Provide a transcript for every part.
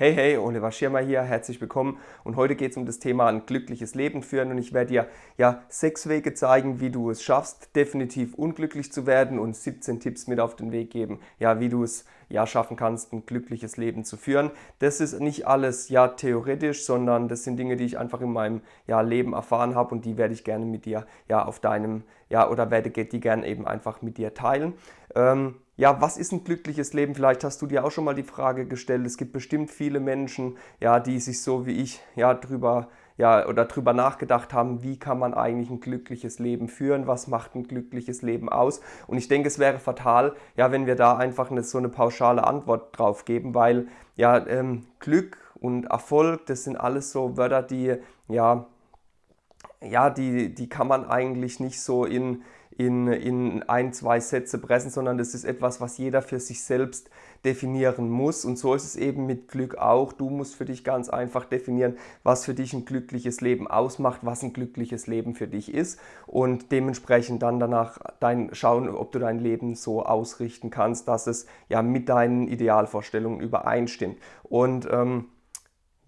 Hey, hey, Oliver Schirmer hier, herzlich willkommen und heute geht es um das Thema ein glückliches Leben führen und ich werde dir ja sechs Wege zeigen, wie du es schaffst, definitiv unglücklich zu werden und 17 Tipps mit auf den Weg geben, ja, wie du es ja schaffen kannst, ein glückliches Leben zu führen. Das ist nicht alles ja theoretisch, sondern das sind Dinge, die ich einfach in meinem ja, Leben erfahren habe und die werde ich gerne mit dir ja auf deinem ja oder werde die gerne eben einfach mit dir teilen. Ähm, ja, was ist ein glückliches Leben? Vielleicht hast du dir auch schon mal die Frage gestellt. Es gibt bestimmt viele Menschen, ja, die sich so wie ich ja drüber ja, oder drüber nachgedacht haben, wie kann man eigentlich ein glückliches Leben führen, was macht ein glückliches Leben aus. Und ich denke, es wäre fatal, ja, wenn wir da einfach eine, so eine pauschale Antwort drauf geben, weil ja, ähm, Glück und Erfolg, das sind alles so Wörter, die ja, ja, die, die kann man eigentlich nicht so in, in, in ein, zwei Sätze pressen, sondern das ist etwas, was jeder für sich selbst definieren muss. Und so ist es eben mit Glück auch. Du musst für dich ganz einfach definieren, was für dich ein glückliches Leben ausmacht, was ein glückliches Leben für dich ist und dementsprechend dann danach dein, schauen, ob du dein Leben so ausrichten kannst, dass es ja mit deinen Idealvorstellungen übereinstimmt. Und ähm,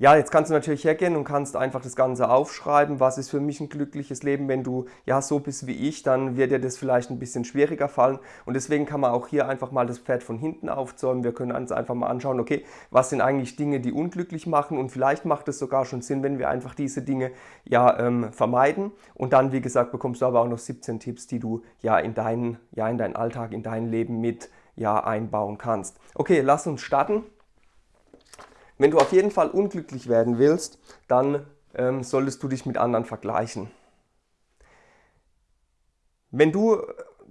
ja, jetzt kannst du natürlich hergehen und kannst einfach das Ganze aufschreiben. Was ist für mich ein glückliches Leben? Wenn du ja so bist wie ich, dann wird dir das vielleicht ein bisschen schwieriger fallen. Und deswegen kann man auch hier einfach mal das Pferd von hinten aufzäumen. Wir können uns einfach mal anschauen, okay, was sind eigentlich Dinge, die unglücklich machen? Und vielleicht macht es sogar schon Sinn, wenn wir einfach diese Dinge ja ähm, vermeiden. Und dann, wie gesagt, bekommst du aber auch noch 17 Tipps, die du ja in deinen, ja in deinen Alltag, in dein Leben mit ja einbauen kannst. Okay, lass uns starten. Wenn du auf jeden Fall unglücklich werden willst, dann ähm, solltest du dich mit anderen vergleichen. Wenn du äh,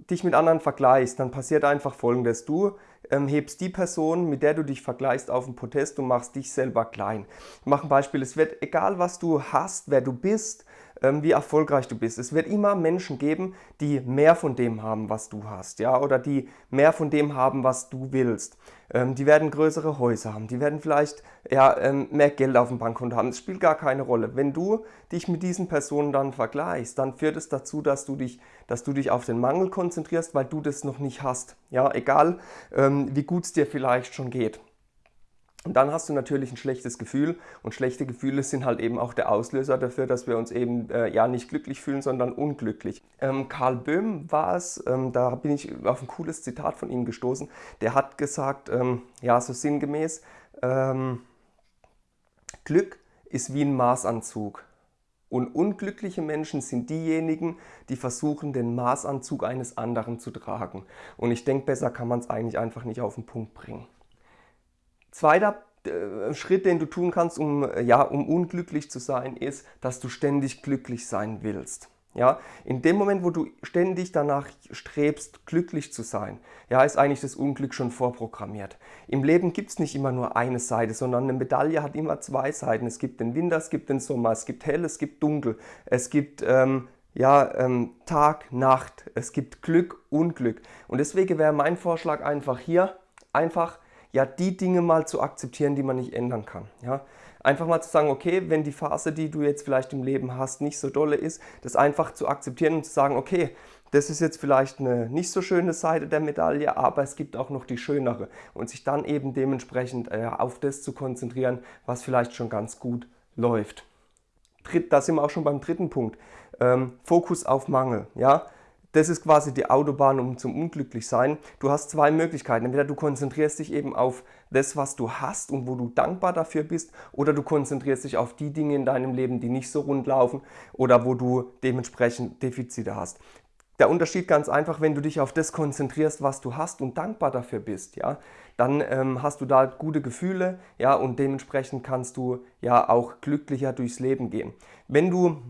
dich mit anderen vergleichst, dann passiert einfach folgendes. Du ähm, hebst die Person, mit der du dich vergleichst, auf den Protest und machst dich selber klein. Ich mache ein Beispiel. Es wird, egal was du hast, wer du bist, wie erfolgreich du bist. Es wird immer Menschen geben, die mehr von dem haben, was du hast, ja, oder die mehr von dem haben, was du willst. Ähm, die werden größere Häuser haben, die werden vielleicht ja, ähm, mehr Geld auf dem Bankkonto haben. Es spielt gar keine Rolle. Wenn du dich mit diesen Personen dann vergleichst, dann führt es dazu, dass du dich, dass du dich auf den Mangel konzentrierst, weil du das noch nicht hast. Ja, egal wie gut es dir vielleicht schon geht. Und dann hast du natürlich ein schlechtes Gefühl und schlechte Gefühle sind halt eben auch der Auslöser dafür, dass wir uns eben äh, ja nicht glücklich fühlen, sondern unglücklich. Ähm, Karl Böhm war es, ähm, da bin ich auf ein cooles Zitat von ihm gestoßen, der hat gesagt, ähm, ja so sinngemäß, ähm, Glück ist wie ein Maßanzug. Und unglückliche Menschen sind diejenigen, die versuchen, den Maßanzug eines anderen zu tragen. Und ich denke, besser kann man es eigentlich einfach nicht auf den Punkt bringen. Zweiter äh, Schritt, den du tun kannst, um, ja, um unglücklich zu sein, ist, dass du ständig glücklich sein willst. Ja, in dem Moment, wo du ständig danach strebst, glücklich zu sein, ja, ist eigentlich das Unglück schon vorprogrammiert. Im Leben gibt es nicht immer nur eine Seite, sondern eine Medaille hat immer zwei Seiten. Es gibt den Winter, es gibt den Sommer, es gibt hell, es gibt dunkel, es gibt ähm, ja, ähm, Tag, Nacht, es gibt Glück, Unglück. Und deswegen wäre mein Vorschlag einfach hier, einfach ja die Dinge mal zu akzeptieren, die man nicht ändern kann. Ja? Einfach mal zu sagen, okay, wenn die Phase, die du jetzt vielleicht im Leben hast, nicht so dolle ist, das einfach zu akzeptieren und zu sagen, okay, das ist jetzt vielleicht eine nicht so schöne Seite der Medaille, aber es gibt auch noch die schönere. Und sich dann eben dementsprechend äh, auf das zu konzentrieren, was vielleicht schon ganz gut läuft. Dritt, da sind wir auch schon beim dritten Punkt. Ähm, Fokus auf Mangel. Ja? Das ist quasi die Autobahn um zum Unglücklichsein. Du hast zwei Möglichkeiten. Entweder du konzentrierst dich eben auf das, was du hast und wo du dankbar dafür bist, oder du konzentrierst dich auf die Dinge in deinem Leben, die nicht so rund laufen oder wo du dementsprechend Defizite hast. Der Unterschied ganz einfach, wenn du dich auf das konzentrierst, was du hast und dankbar dafür bist, ja, dann ähm, hast du da gute Gefühle, ja, und dementsprechend kannst du ja auch glücklicher durchs Leben gehen. Wenn du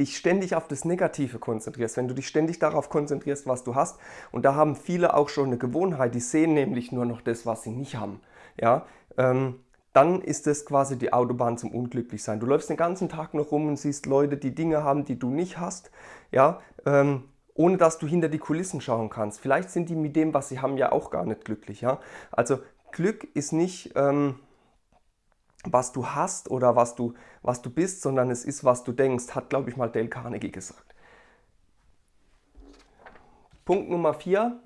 dich ständig auf das Negative konzentrierst, wenn du dich ständig darauf konzentrierst, was du hast, und da haben viele auch schon eine Gewohnheit, die sehen nämlich nur noch das, was sie nicht haben, ja, ähm, dann ist das quasi die Autobahn zum Unglücklichsein. Du läufst den ganzen Tag noch rum und siehst Leute, die Dinge haben, die du nicht hast, ja, ähm, ohne dass du hinter die Kulissen schauen kannst. Vielleicht sind die mit dem, was sie haben, ja auch gar nicht glücklich. Ja? Also Glück ist nicht... Ähm, was du hast oder was du, was du bist, sondern es ist, was du denkst, hat, glaube ich, mal Dale Carnegie gesagt. Punkt Nummer vier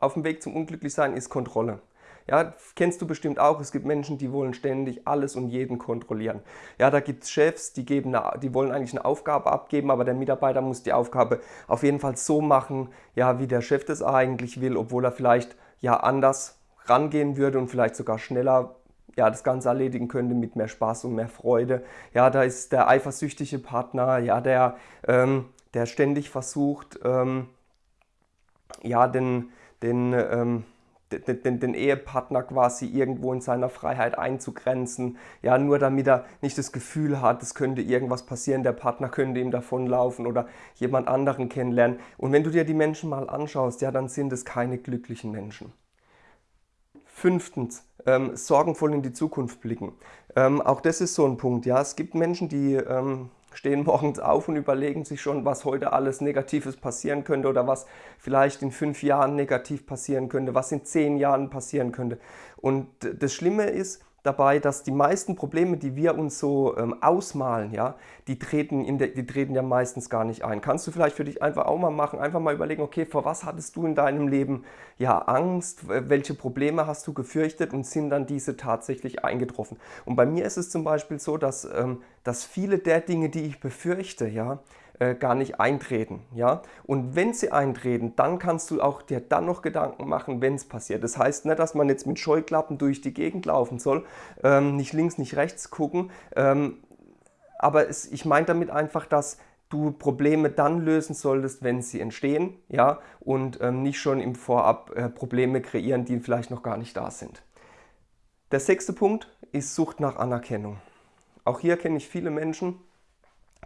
auf dem Weg zum Unglücklichsein ist Kontrolle. Ja, kennst du bestimmt auch, es gibt Menschen, die wollen ständig alles und jeden kontrollieren. Ja, da gibt es Chefs, die, geben eine, die wollen eigentlich eine Aufgabe abgeben, aber der Mitarbeiter muss die Aufgabe auf jeden Fall so machen, ja, wie der Chef das eigentlich will, obwohl er vielleicht ja anders rangehen würde und vielleicht sogar schneller ja, das Ganze erledigen könnte mit mehr Spaß und mehr Freude. Ja, da ist der eifersüchtige Partner, ja, der, ähm, der ständig versucht, ähm, ja, den, den, ähm, den, den, den, Ehepartner quasi irgendwo in seiner Freiheit einzugrenzen, ja, nur damit er nicht das Gefühl hat, es könnte irgendwas passieren, der Partner könnte ihm davonlaufen oder jemand anderen kennenlernen. Und wenn du dir die Menschen mal anschaust, ja, dann sind es keine glücklichen Menschen. Fünftens, ähm, sorgenvoll in die Zukunft blicken. Ähm, auch das ist so ein Punkt. Ja, es gibt Menschen, die ähm, stehen morgens auf und überlegen sich schon, was heute alles Negatives passieren könnte oder was vielleicht in fünf Jahren negativ passieren könnte, was in zehn Jahren passieren könnte. Und das Schlimme ist, dabei, dass die meisten Probleme, die wir uns so ähm, ausmalen, ja, die treten, in der, die treten ja meistens gar nicht ein. Kannst du vielleicht für dich einfach auch mal machen, einfach mal überlegen, okay, vor was hattest du in deinem Leben ja Angst, welche Probleme hast du gefürchtet und sind dann diese tatsächlich eingetroffen? Und bei mir ist es zum Beispiel so, dass, ähm, dass viele der Dinge, die ich befürchte, ja, äh, gar nicht eintreten. Ja? Und wenn sie eintreten, dann kannst du auch dir dann noch Gedanken machen, wenn es passiert. Das heißt nicht, dass man jetzt mit Scheuklappen durch die Gegend laufen soll, ähm, nicht links, nicht rechts gucken. Ähm, aber es, ich meine damit einfach, dass du Probleme dann lösen solltest, wenn sie entstehen, ja, und ähm, nicht schon im Vorab äh, Probleme kreieren, die vielleicht noch gar nicht da sind. Der sechste Punkt ist Sucht nach Anerkennung. Auch hier kenne ich viele Menschen,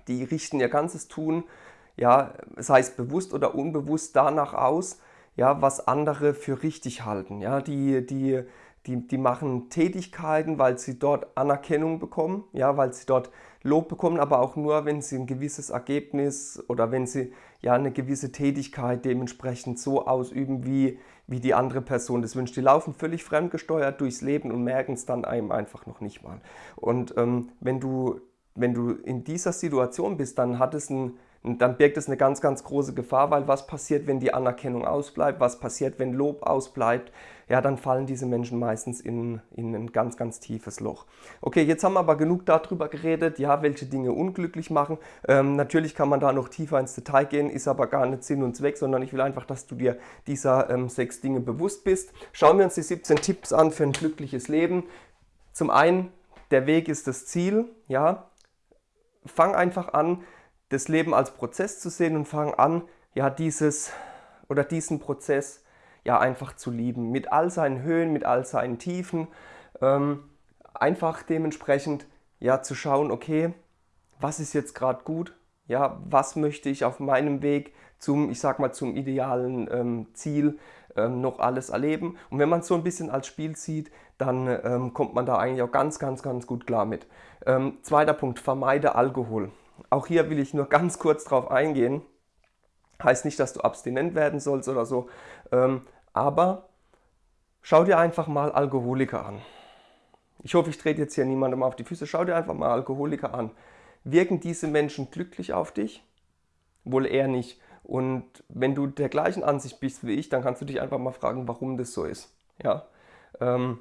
die richten ihr ganzes Tun, ja, sei es bewusst oder unbewusst, danach aus, ja, was andere für richtig halten. Ja, die, die, die, die machen Tätigkeiten, weil sie dort Anerkennung bekommen, ja, weil sie dort Lob bekommen, aber auch nur, wenn sie ein gewisses Ergebnis oder wenn sie ja eine gewisse Tätigkeit dementsprechend so ausüben, wie, wie die andere Person das wünscht. Die laufen völlig fremdgesteuert durchs Leben und merken es dann einem einfach noch nicht mal. Und ähm, wenn du wenn du in dieser Situation bist, dann hat es ein, dann birgt es eine ganz, ganz große Gefahr, weil was passiert, wenn die Anerkennung ausbleibt, was passiert, wenn Lob ausbleibt, ja, dann fallen diese Menschen meistens in, in ein ganz, ganz tiefes Loch. Okay, jetzt haben wir aber genug darüber geredet, ja, welche Dinge unglücklich machen. Ähm, natürlich kann man da noch tiefer ins Detail gehen, ist aber gar nicht Sinn und Zweck, sondern ich will einfach, dass du dir dieser ähm, sechs Dinge bewusst bist. Schauen wir uns die 17 Tipps an für ein glückliches Leben. Zum einen, der Weg ist das Ziel, ja, fang einfach an, das Leben als Prozess zu sehen und fang an, ja, dieses oder diesen Prozess ja einfach zu lieben. Mit all seinen Höhen, mit all seinen Tiefen. Ähm, einfach dementsprechend ja zu schauen, okay, was ist jetzt gerade gut? Ja, was möchte ich auf meinem Weg zum, ich sag mal, zum idealen ähm, Ziel ähm, noch alles erleben? Und wenn man es so ein bisschen als Spiel sieht, dann ähm, kommt man da eigentlich auch ganz, ganz, ganz gut klar mit. Ähm, zweiter Punkt, vermeide Alkohol. Auch hier will ich nur ganz kurz drauf eingehen. Heißt nicht, dass du abstinent werden sollst oder so, ähm, aber schau dir einfach mal Alkoholiker an. Ich hoffe, ich trete jetzt hier niemandem auf die Füße. Schau dir einfach mal Alkoholiker an. Wirken diese Menschen glücklich auf dich? Wohl eher nicht. Und wenn du der gleichen Ansicht bist wie ich, dann kannst du dich einfach mal fragen, warum das so ist. Ja. Ähm,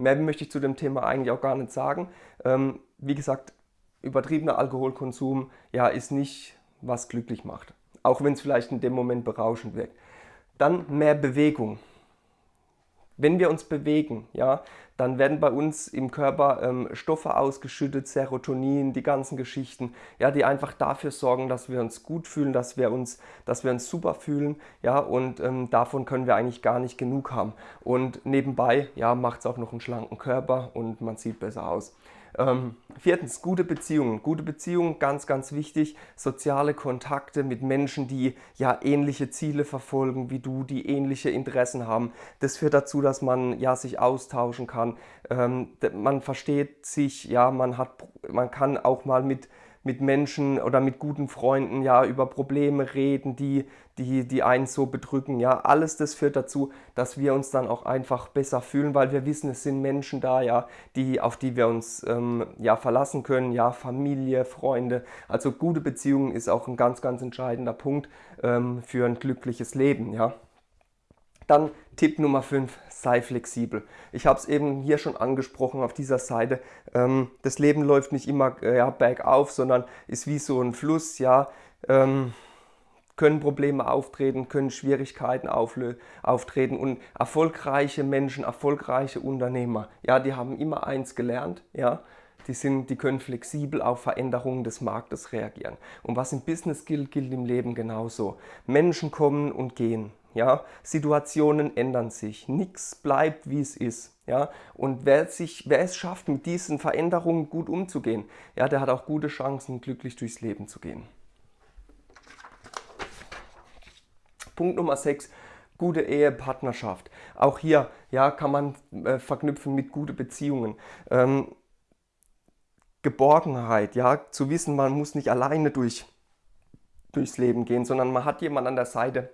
Mehr möchte ich zu dem Thema eigentlich auch gar nicht sagen. Ähm, wie gesagt, übertriebener Alkoholkonsum ja, ist nicht, was glücklich macht. Auch wenn es vielleicht in dem Moment berauschend wirkt. Dann mehr Bewegung. Wenn wir uns bewegen, ja, dann werden bei uns im Körper ähm, Stoffe ausgeschüttet, Serotonin, die ganzen Geschichten, ja, die einfach dafür sorgen, dass wir uns gut fühlen, dass wir uns, dass wir uns super fühlen, ja, und ähm, davon können wir eigentlich gar nicht genug haben. Und nebenbei, ja, macht es auch noch einen schlanken Körper und man sieht besser aus. Ähm, viertens, gute Beziehungen. Gute Beziehungen, ganz, ganz wichtig. Soziale Kontakte mit Menschen, die ja ähnliche Ziele verfolgen wie du, die ähnliche Interessen haben. Das führt dazu, dass man ja sich austauschen kann. Ähm, man versteht sich, ja, man hat, man kann auch mal mit mit Menschen oder mit guten Freunden ja über Probleme reden, die, die, die einen so bedrücken. Ja, alles das führt dazu, dass wir uns dann auch einfach besser fühlen, weil wir wissen, es sind Menschen da, ja, die, auf die wir uns ähm, ja, verlassen können, ja, Familie, Freunde. Also gute Beziehungen ist auch ein ganz, ganz entscheidender Punkt ähm, für ein glückliches Leben, ja. Dann Tipp Nummer 5, sei flexibel. Ich habe es eben hier schon angesprochen auf dieser Seite. Ähm, das Leben läuft nicht immer äh, ja, bergauf, sondern ist wie so ein Fluss. Ja, ähm, können Probleme auftreten, können Schwierigkeiten auftreten und erfolgreiche Menschen, erfolgreiche Unternehmer, ja, die haben immer eins gelernt, ja, die, sind, die können flexibel auf Veränderungen des Marktes reagieren. Und was im Business gilt, gilt im Leben genauso. Menschen kommen und gehen. Ja, Situationen ändern sich, nichts bleibt wie es ist. Ja, und wer, sich, wer es schafft, mit diesen Veränderungen gut umzugehen, ja, der hat auch gute Chancen, glücklich durchs Leben zu gehen. Punkt Nummer 6, gute Ehepartnerschaft. Auch hier ja, kann man äh, verknüpfen mit guten Beziehungen. Ähm, Geborgenheit, ja, zu wissen, man muss nicht alleine durch, durchs Leben gehen, sondern man hat jemanden an der Seite,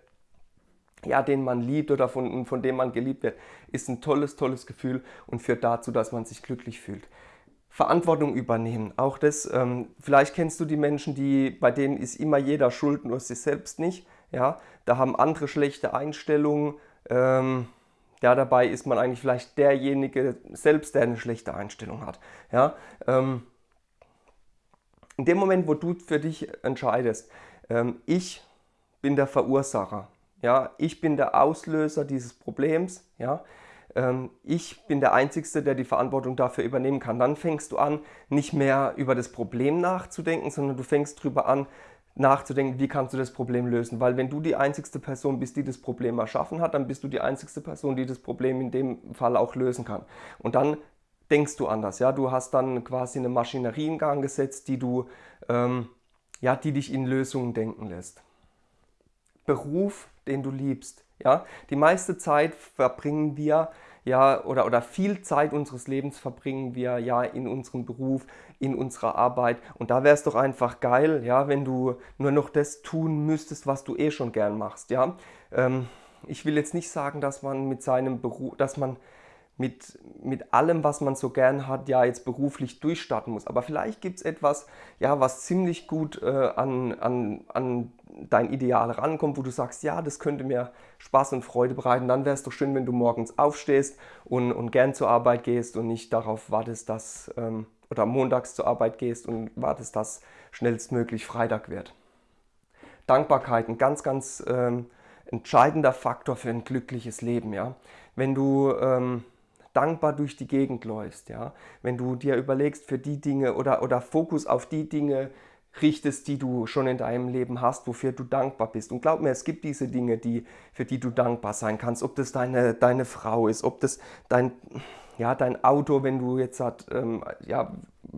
ja, den man liebt oder von, von dem man geliebt wird, ist ein tolles, tolles Gefühl und führt dazu, dass man sich glücklich fühlt. Verantwortung übernehmen, auch das, ähm, vielleicht kennst du die Menschen, die, bei denen ist immer jeder schuld, nur sich selbst nicht. Ja, da haben andere schlechte Einstellungen. Ähm, ja, dabei ist man eigentlich vielleicht derjenige selbst, der eine schlechte Einstellung hat. Ja, ähm, in dem Moment, wo du für dich entscheidest, ähm, ich bin der Verursacher, ja, ich bin der Auslöser dieses Problems, ja, ähm, ich bin der Einzige, der die Verantwortung dafür übernehmen kann. Dann fängst du an, nicht mehr über das Problem nachzudenken, sondern du fängst darüber an, nachzudenken, wie kannst du das Problem lösen. Weil wenn du die einzigste Person bist, die das Problem erschaffen hat, dann bist du die einzigste Person, die das Problem in dem Fall auch lösen kann. Und dann denkst du anders. Ja? Du hast dann quasi eine Maschinerie in Gang gesetzt, die, du, ähm, ja, die dich in Lösungen denken lässt. Beruf, den du liebst. Ja? Die meiste Zeit verbringen wir ja, oder, oder viel Zeit unseres Lebens verbringen wir ja in unserem Beruf, in unserer Arbeit. Und da wäre es doch einfach geil, ja, wenn du nur noch das tun müsstest, was du eh schon gern machst. Ja? Ähm, ich will jetzt nicht sagen, dass man mit seinem Beruf, dass man mit, mit allem, was man so gern hat, ja jetzt beruflich durchstarten muss. Aber vielleicht gibt es etwas, ja, was ziemlich gut äh, an, an, an dein Ideal rankommt, wo du sagst, ja, das könnte mir Spaß und Freude bereiten. Dann wäre es doch schön, wenn du morgens aufstehst und, und gern zur Arbeit gehst und nicht darauf wartest, dass, ähm, oder montags zur Arbeit gehst und wartest, dass schnellstmöglich Freitag wird. Dankbarkeit, ein ganz, ganz ähm, entscheidender Faktor für ein glückliches Leben. Ja? Wenn du ähm, dankbar durch die Gegend läufst, ja, wenn du dir überlegst für die Dinge oder, oder Fokus auf die Dinge richtest, die du schon in deinem Leben hast, wofür du dankbar bist. Und glaub mir, es gibt diese Dinge, die, für die du dankbar sein kannst. Ob das deine, deine Frau ist, ob das dein, ja, dein Auto, wenn du jetzt hat, ähm, ja,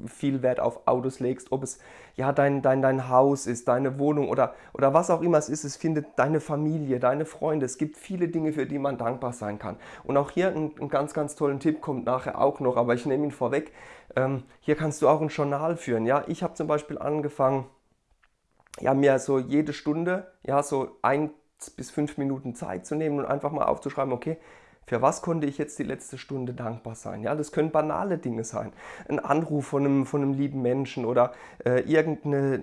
viel Wert auf Autos legst, ob es ja dein, dein, dein Haus ist, deine Wohnung oder, oder was auch immer es ist, es findet deine Familie, deine Freunde. Es gibt viele Dinge, für die man dankbar sein kann. Und auch hier ein, ein ganz, ganz tollen Tipp kommt nachher auch noch, aber ich nehme ihn vorweg. Ähm, hier kannst du auch ein Journal führen. Ja? Ich habe zum Beispiel angefangen, ja, mir so jede Stunde, ja, so ein bis fünf Minuten Zeit zu nehmen und einfach mal aufzuschreiben, okay, für was konnte ich jetzt die letzte Stunde dankbar sein? Ja, das können banale Dinge sein. Ein Anruf von einem, von einem lieben Menschen oder äh, irgendeine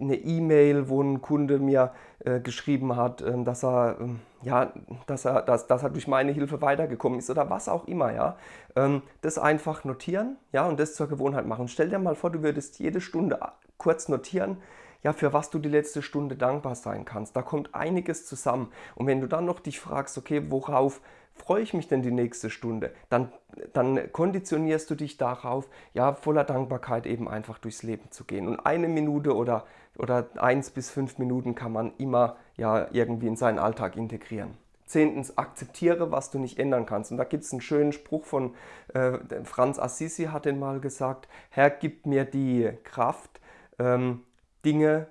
eine E-Mail, wo ein Kunde mir äh, geschrieben hat, äh, dass, er, ähm, ja, dass, er, dass, dass er durch meine Hilfe weitergekommen ist oder was auch immer. Ja? Ähm, das einfach notieren ja, und das zur Gewohnheit machen. Stell dir mal vor, du würdest jede Stunde kurz notieren, ja, für was du die letzte Stunde dankbar sein kannst. Da kommt einiges zusammen. Und wenn du dann noch dich fragst, okay, worauf freue ich mich denn die nächste Stunde? Dann, dann konditionierst du dich darauf, ja, voller Dankbarkeit eben einfach durchs Leben zu gehen. Und eine Minute oder, oder eins bis fünf Minuten kann man immer ja irgendwie in seinen Alltag integrieren. Zehntens, akzeptiere, was du nicht ändern kannst. Und da gibt es einen schönen Spruch von äh, Franz Assisi, hat den mal gesagt, Herr, gib mir die Kraft, ähm, Dinge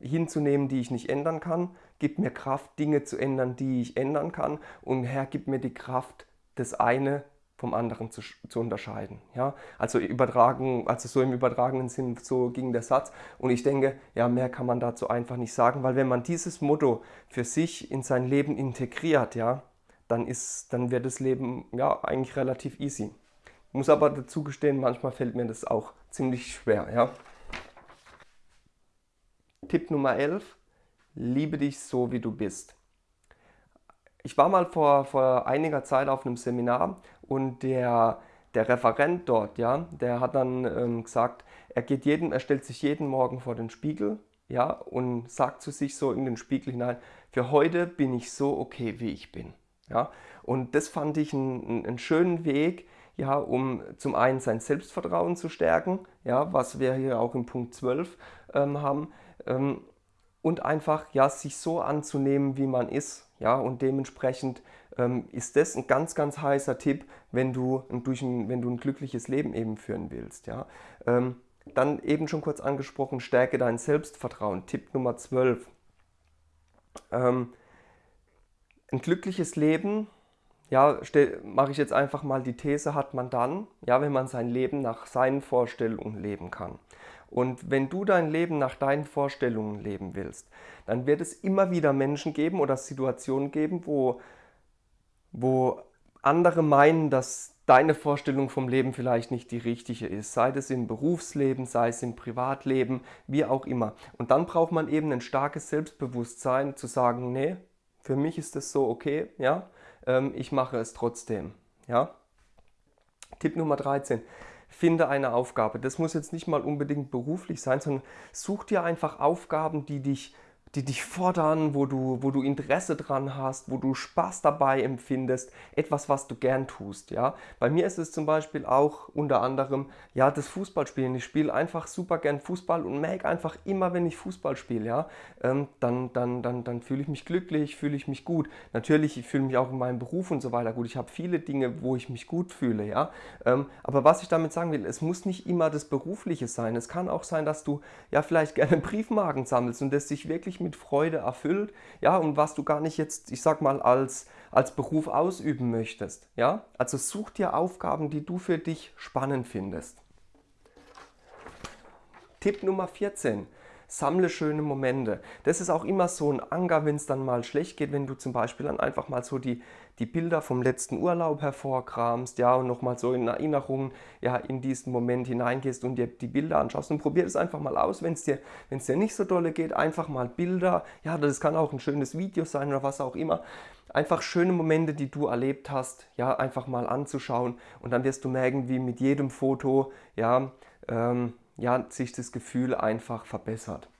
hinzunehmen, die ich nicht ändern kann, gib mir Kraft, Dinge zu ändern, die ich ändern kann. Und Herr, gib mir die Kraft, das eine vom anderen zu, zu unterscheiden. Ja? Also übertragen, also so im übertragenen Sinn, so ging der Satz. Und ich denke, ja, mehr kann man dazu einfach nicht sagen, weil wenn man dieses Motto für sich in sein Leben integriert, ja, dann, ist, dann wird das Leben ja eigentlich relativ easy. Ich muss aber dazu gestehen, manchmal fällt mir das auch ziemlich schwer. Ja? Tipp Nummer 11, liebe dich so, wie du bist. ich war mal vor, vor einiger Zeit auf einem Seminar und der, der Referent dort, ja, der hat dann ähm, gesagt, er geht jeden, er stellt sich jeden Morgen vor den Spiegel, ja, und sagt zu sich so in den Spiegel hinein, für heute bin ich so okay, wie ich bin, ja. Und das fand ich einen, einen schönen Weg, ja, um zum einen sein Selbstvertrauen zu stärken, ja, was wir hier auch im Punkt 12 ähm, haben, ähm, und einfach ja, sich so anzunehmen, wie man ist. Ja, und dementsprechend ähm, ist das ein ganz, ganz heißer Tipp, wenn du, durch ein, wenn du ein glückliches Leben eben führen willst. Ja. Ähm, dann eben schon kurz angesprochen, stärke dein Selbstvertrauen. Tipp Nummer 12. Ähm, ein glückliches Leben, ja, mache ich jetzt einfach mal die These, hat man dann, ja, wenn man sein Leben nach seinen Vorstellungen leben kann. Und wenn du dein Leben nach deinen Vorstellungen leben willst, dann wird es immer wieder Menschen geben oder Situationen geben, wo, wo andere meinen, dass deine Vorstellung vom Leben vielleicht nicht die richtige ist, sei es im Berufsleben, sei es im Privatleben, wie auch immer. Und dann braucht man eben ein starkes Selbstbewusstsein zu sagen, nee, für mich ist das so okay, ja, ähm, ich mache es trotzdem, ja. Tipp Nummer 13 finde eine Aufgabe. Das muss jetzt nicht mal unbedingt beruflich sein, sondern such dir einfach Aufgaben, die dich die dich fordern, wo du, wo du Interesse dran hast, wo du Spaß dabei empfindest, etwas, was du gern tust. Ja? Bei mir ist es zum Beispiel auch unter anderem ja, das Fußballspielen. Ich spiele einfach super gern Fußball und merke einfach immer, wenn ich Fußball spiele, ja, ähm, dann, dann, dann, dann fühle ich mich glücklich, fühle ich mich gut. Natürlich, ich fühle mich auch in meinem Beruf und so weiter gut. Ich habe viele Dinge, wo ich mich gut fühle. Ja? Ähm, aber was ich damit sagen will, es muss nicht immer das Berufliche sein. Es kann auch sein, dass du ja vielleicht gerne Briefmarken sammelst und das sich wirklich mit Freude erfüllt, ja, und was du gar nicht jetzt, ich sag mal, als, als Beruf ausüben möchtest, ja. Also such dir Aufgaben, die du für dich spannend findest. Tipp Nummer 14 sammle schöne Momente. Das ist auch immer so ein Anker, wenn es dann mal schlecht geht, wenn du zum Beispiel dann einfach mal so die, die Bilder vom letzten Urlaub hervorkramst, ja, und nochmal so in Erinnerung, ja, in diesen Moment hineingehst und dir die Bilder anschaust und probier das einfach mal aus, wenn es dir, dir nicht so dolle geht, einfach mal Bilder, ja, das kann auch ein schönes Video sein oder was auch immer, einfach schöne Momente, die du erlebt hast, ja, einfach mal anzuschauen und dann wirst du merken, wie mit jedem Foto, ja, ähm, ja, sich das Gefühl einfach verbessert.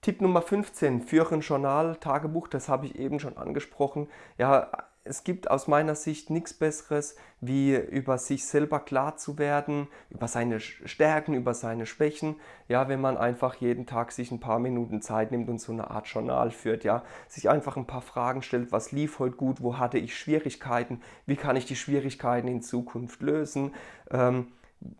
Tipp Nummer 15, führe ein Journal, Tagebuch, das habe ich eben schon angesprochen. Ja, es gibt aus meiner Sicht nichts Besseres, wie über sich selber klar zu werden, über seine Stärken, über seine Schwächen. Ja, wenn man einfach jeden Tag sich ein paar Minuten Zeit nimmt und so eine Art Journal führt, ja, sich einfach ein paar Fragen stellt, was lief heute gut, wo hatte ich Schwierigkeiten, wie kann ich die Schwierigkeiten in Zukunft lösen. Ähm,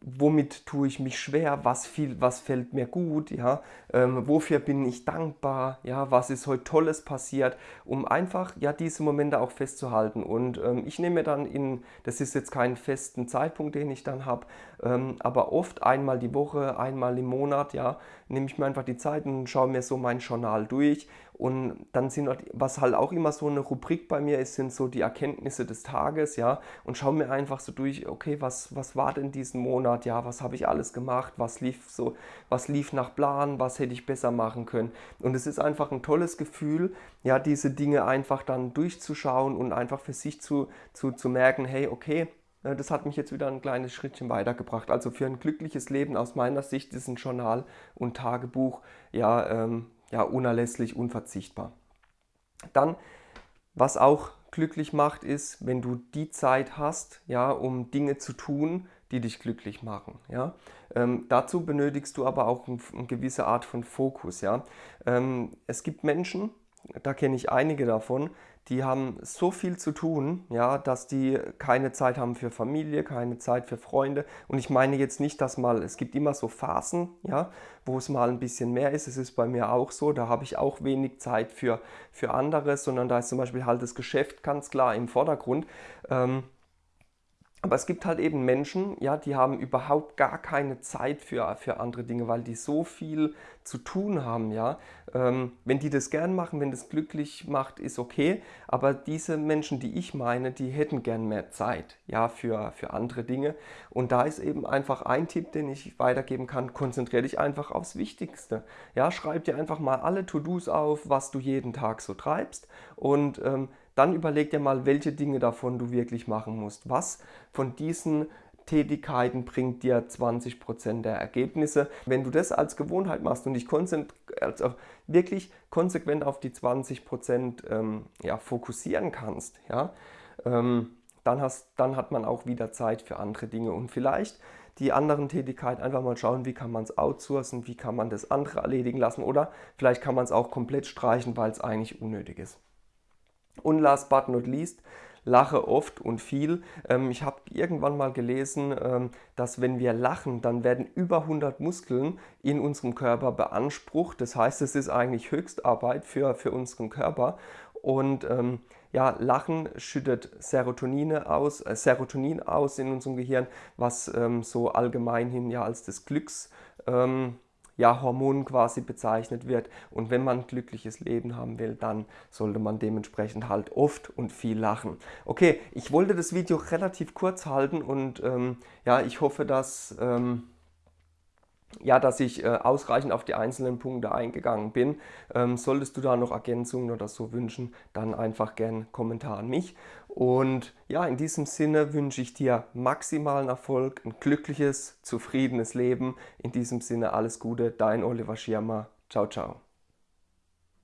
womit tue ich mich schwer, was, viel, was fällt mir gut, ja, ähm, wofür bin ich dankbar, ja, was ist heute Tolles passiert, um einfach ja diese Momente auch festzuhalten. Und ähm, ich nehme dann in, das ist jetzt keinen festen Zeitpunkt, den ich dann habe, ähm, aber oft einmal die Woche, einmal im Monat, ja, nehme ich mir einfach die Zeit und schaue mir so mein Journal durch. Und dann sind, was halt auch immer so eine Rubrik bei mir ist, sind so die Erkenntnisse des Tages, ja, und schaue mir einfach so durch, okay, was, was war denn diesen Monat, ja, was habe ich alles gemacht, was lief so, was lief nach Plan, was hätte ich besser machen können. Und es ist einfach ein tolles Gefühl, ja, diese Dinge einfach dann durchzuschauen und einfach für sich zu, zu, zu merken, hey, okay, äh, das hat mich jetzt wieder ein kleines Schrittchen weitergebracht. Also für ein glückliches Leben aus meiner Sicht ist ein Journal und Tagebuch ja ähm, ja, unerlässlich, unverzichtbar. Dann, was auch glücklich macht, ist, wenn du die Zeit hast, ja, um Dinge zu tun, die dich glücklich machen. Ja? Ähm, dazu benötigst du aber auch eine ein gewisse Art von Fokus. Ja? Ähm, es gibt Menschen, da kenne ich einige davon, die haben so viel zu tun, ja, dass die keine Zeit haben für Familie, keine Zeit für Freunde. Und ich meine jetzt nicht, dass mal, es gibt immer so Phasen, ja, wo es mal ein bisschen mehr ist. Es ist bei mir auch so, da habe ich auch wenig Zeit für, für anderes, sondern da ist zum Beispiel halt das Geschäft ganz klar im Vordergrund. Ähm, aber es gibt halt eben Menschen, ja, die haben überhaupt gar keine Zeit für, für andere Dinge, weil die so viel zu tun haben, ja. Ähm, wenn die das gern machen, wenn das glücklich macht, ist okay. Aber diese Menschen, die ich meine, die hätten gern mehr Zeit, ja, für, für andere Dinge. Und da ist eben einfach ein Tipp, den ich weitergeben kann. Konzentriere dich einfach aufs Wichtigste. Ja, schreib dir einfach mal alle To-Dos auf, was du jeden Tag so treibst und ähm, dann überleg dir mal, welche Dinge davon du wirklich machen musst. Was von diesen Tätigkeiten bringt dir 20% der Ergebnisse. Wenn du das als Gewohnheit machst und dich also wirklich konsequent auf die 20% ähm, ja, fokussieren kannst, ja, ähm, dann, hast, dann hat man auch wieder Zeit für andere Dinge und vielleicht die anderen Tätigkeiten einfach mal schauen, wie kann man es outsourcen, wie kann man das andere erledigen lassen oder vielleicht kann man es auch komplett streichen, weil es eigentlich unnötig ist. Und last but not least, lache oft und viel. Ähm, ich habe irgendwann mal gelesen, ähm, dass wenn wir lachen, dann werden über 100 Muskeln in unserem Körper beansprucht. Das heißt, es ist eigentlich Höchstarbeit für, für unseren Körper. Und ähm, ja, Lachen schüttet Serotonine aus, äh, Serotonin aus in unserem Gehirn, was so allgemeinhin ja als das Glücks ähm, ja, Hormon quasi bezeichnet wird. Und wenn man ein glückliches Leben haben will, dann sollte man dementsprechend halt oft und viel lachen. Okay, ich wollte das Video relativ kurz halten und ähm, ja, ich hoffe, dass... Ähm, ja, dass ich äh, ausreichend auf die einzelnen Punkte eingegangen bin. Ähm, solltest du da noch Ergänzungen oder so wünschen, dann einfach gerne Kommentar an mich. Und ja, in diesem Sinne wünsche ich dir maximalen Erfolg, ein glückliches, zufriedenes Leben. In diesem Sinne alles Gute, dein Oliver Schirmer. Ciao, ciao.